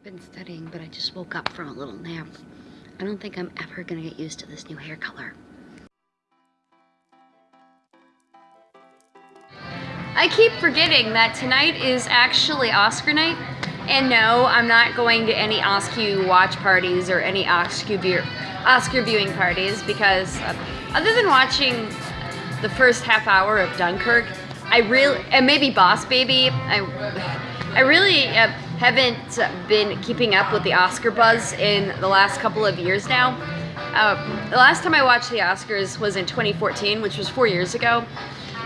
I've been studying, but I just woke up from a little nap. I don't think I'm ever gonna get used to this new hair color. I keep forgetting that tonight is actually Oscar night. And no, I'm not going to any Oscar watch parties or any Oscar, Oscar viewing parties because uh, other than watching the first half hour of Dunkirk, I really, and maybe Boss Baby, I, I really uh, haven't been keeping up with the Oscar buzz in the last couple of years now. Uh, the last time I watched the Oscars was in 2014, which was four years ago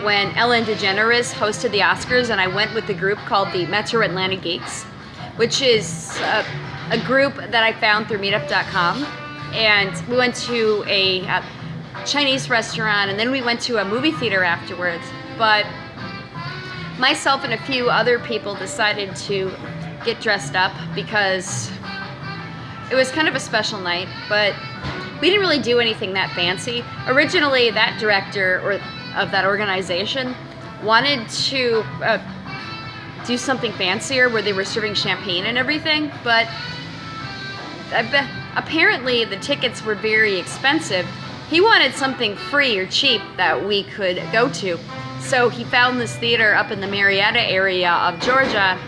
when Ellen DeGeneres hosted the Oscars and I went with the group called the Metro Atlanta Geeks, which is a, a group that I found through meetup.com. And we went to a, a Chinese restaurant and then we went to a movie theater afterwards. But myself and a few other people decided to get dressed up because it was kind of a special night, but we didn't really do anything that fancy. Originally, that director or of that organization wanted to uh, do something fancier where they were serving champagne and everything, but apparently the tickets were very expensive. He wanted something free or cheap that we could go to. So he found this theater up in the Marietta area of Georgia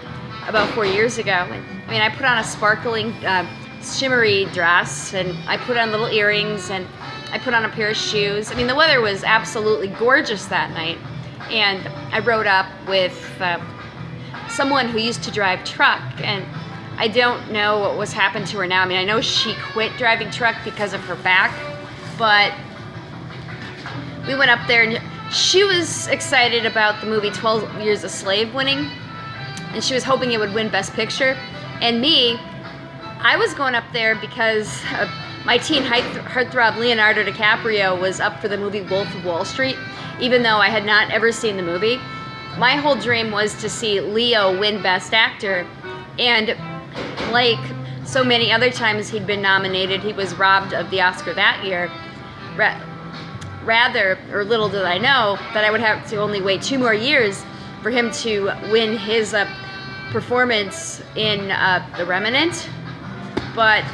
about four years ago. I mean, I put on a sparkling, uh, shimmery dress and I put on little earrings and I put on a pair of shoes. I mean, the weather was absolutely gorgeous that night. And I rode up with uh, someone who used to drive truck and I don't know what was happened to her now. I mean, I know she quit driving truck because of her back, but we went up there and she was excited about the movie 12 Years a Slave winning and she was hoping it would win Best Picture. And me, I was going up there because my teen heartthrob Leonardo DiCaprio was up for the movie Wolf of Wall Street, even though I had not ever seen the movie. My whole dream was to see Leo win Best Actor, and like so many other times he'd been nominated, he was robbed of the Oscar that year. Ra rather, or little did I know, that I would have to only wait two more years for him to win his uh, performance in uh, The Revenant, But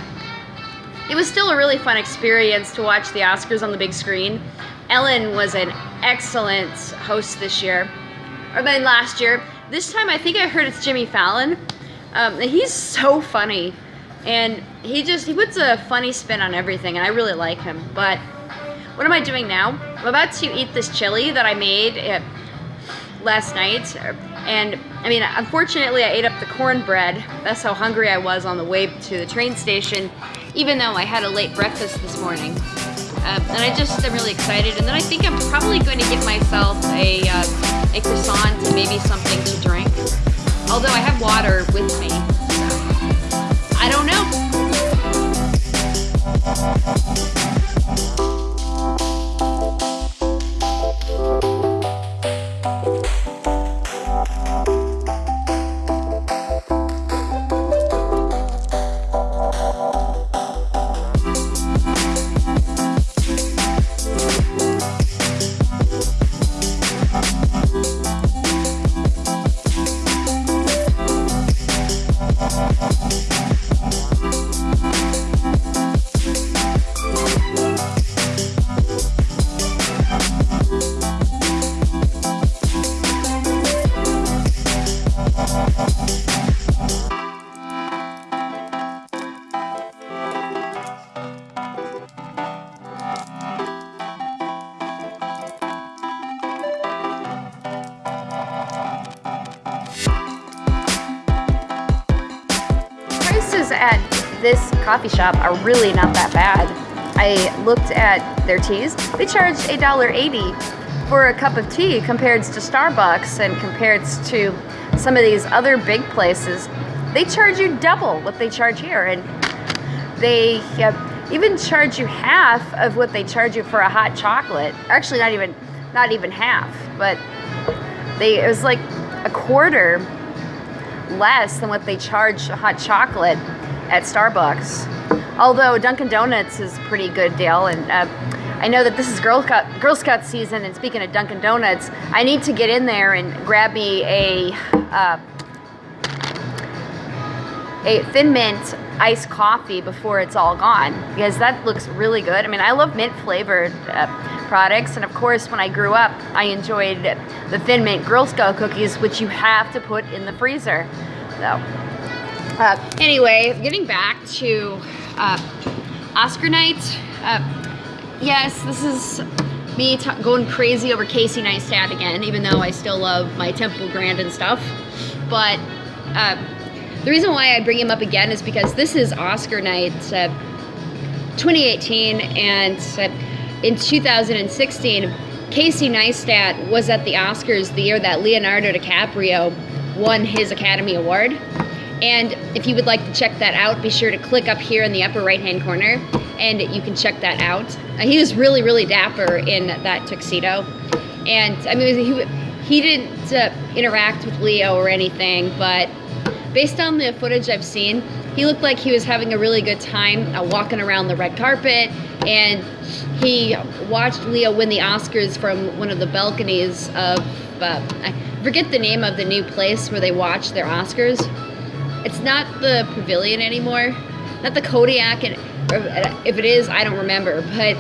it was still a really fun experience to watch the Oscars on the big screen. Ellen was an excellent host this year, or then last year. This time I think I heard it's Jimmy Fallon. Um, he's so funny, and he just he puts a funny spin on everything, and I really like him. But what am I doing now? I'm about to eat this chili that I made uh, last night, and I mean, unfortunately, I ate up the cornbread. That's how hungry I was on the way to the train station even though I had a late breakfast this morning. Uh, and I just am really excited. And then I think I'm probably going to get myself a, uh, a croissant and maybe something to drink. Although I have this coffee shop are really not that bad. I looked at their teas. They charge $1.80 for a cup of tea compared to Starbucks and compared to some of these other big places. They charge you double what they charge here and they even charge you half of what they charge you for a hot chocolate. Actually not even not even half, but they it was like a quarter less than what they charge hot chocolate at Starbucks. Although Dunkin' Donuts is a pretty good deal, and uh, I know that this is Girl Scout, Girl Scout season, and speaking of Dunkin' Donuts, I need to get in there and grab me a uh, a Thin Mint iced coffee before it's all gone because that looks really good. I mean, I love mint flavored uh, products, and of course, when I grew up, I enjoyed the Thin Mint Girl Scout cookies, which you have to put in the freezer. So, uh, anyway, getting back to uh, Oscar night. Uh, yes, this is me going crazy over Casey Neistat again, even though I still love my Temple Grandin stuff. But uh, the reason why I bring him up again is because this is Oscar night uh, 2018, and uh, in 2016, Casey Neistat was at the Oscars the year that Leonardo DiCaprio won his Academy Award. And if you would like to check that out, be sure to click up here in the upper right hand corner and you can check that out. Uh, he was really, really dapper in that tuxedo. And I mean, he, he didn't uh, interact with Leo or anything, but based on the footage I've seen, he looked like he was having a really good time uh, walking around the red carpet and he watched Leo win the Oscars from one of the balconies of, uh, I forget the name of the new place where they watch their Oscars. It's not the pavilion anymore, not the Kodak, and if it is, I don't remember. But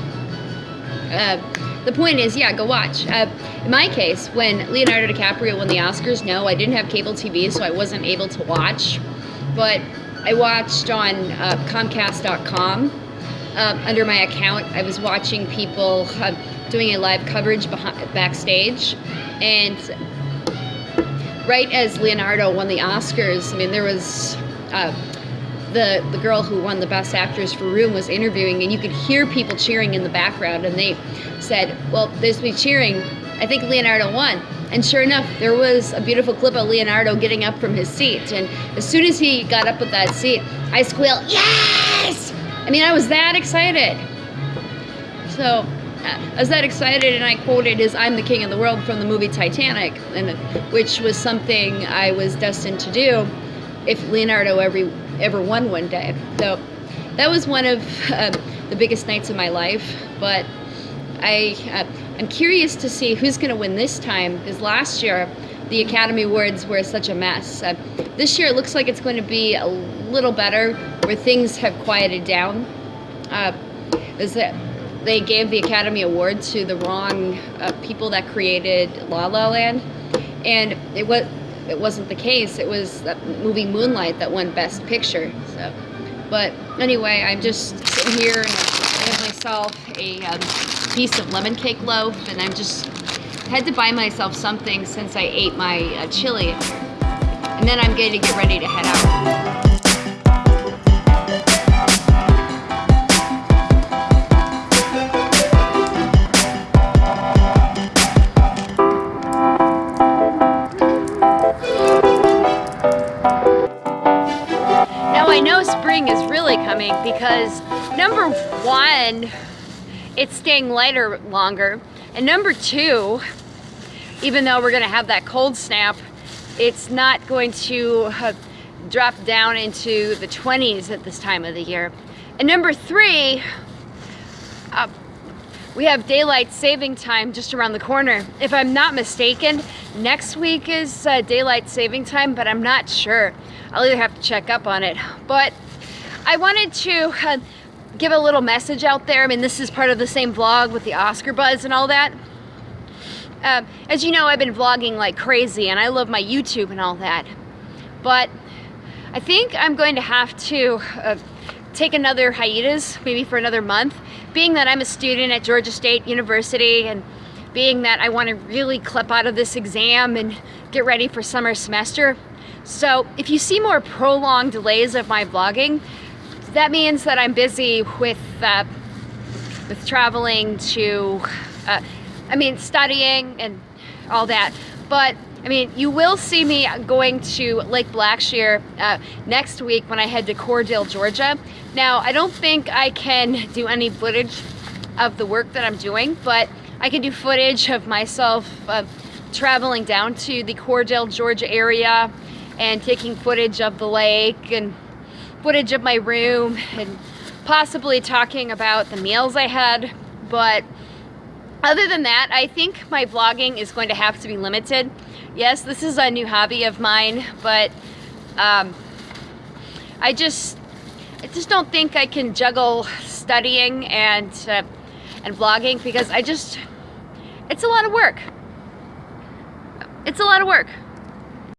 uh, the point is, yeah, go watch. Uh, in my case, when Leonardo DiCaprio won the Oscars, no, I didn't have cable TV, so I wasn't able to watch. But I watched on uh, Comcast.com uh, under my account. I was watching people uh, doing a live coverage behind, backstage, and right as Leonardo won the Oscars, I mean, there was uh, the the girl who won the Best Actress for Room was interviewing, and you could hear people cheering in the background, and they said, "Well, there's me cheering. I think Leonardo won." And sure enough, there was a beautiful clip of Leonardo getting up from his seat, and as soon as he got up with that seat, I squealed, "Yes!" I mean, I was that excited. So I was that excited and I quoted his I'm the King of the World from the movie Titanic, and which was something I was destined to do if Leonardo ever, ever won one day. So that was one of uh, the biggest nights of my life, but I, uh, I'm curious to see who's going to win this time, because last year the Academy Awards were such a mess. Uh, this year it looks like it's going to be a little better, where things have quieted down. Uh, is that they gave the Academy Award to the wrong uh, people that created La La Land, and it was it wasn't the case. It was that movie Moonlight that won Best Picture. So, but anyway, I'm just sitting here and I have myself a um, piece of lemon cake loaf, and I'm just had to buy myself something since I ate my uh, chili, and then I'm going to get ready to head out. Coming because number one, it's staying lighter longer. And number two, even though we're gonna have that cold snap, it's not going to uh, drop down into the 20s at this time of the year. And number three, uh, we have daylight saving time just around the corner. If I'm not mistaken, next week is uh, daylight saving time, but I'm not sure. I'll either have to check up on it. But I wanted to uh, give a little message out there. I mean, this is part of the same vlog with the Oscar buzz and all that. Uh, as you know, I've been vlogging like crazy and I love my YouTube and all that. But I think I'm going to have to uh, take another hiatus, maybe for another month, being that I'm a student at Georgia State University and being that I want to really clip out of this exam and get ready for summer semester. So if you see more prolonged delays of my vlogging, that means that I'm busy with uh, with traveling to, uh, I mean, studying and all that. But I mean, you will see me going to Lake Blackshear uh, next week when I head to Cordele, Georgia. Now, I don't think I can do any footage of the work that I'm doing, but I can do footage of myself uh, traveling down to the Cordele, Georgia area and taking footage of the lake and footage of my room and possibly talking about the meals I had. But other than that, I think my vlogging is going to have to be limited. Yes, this is a new hobby of mine, but um, I just, I just don't think I can juggle studying and uh, and vlogging because I just, it's a lot of work. It's a lot of work.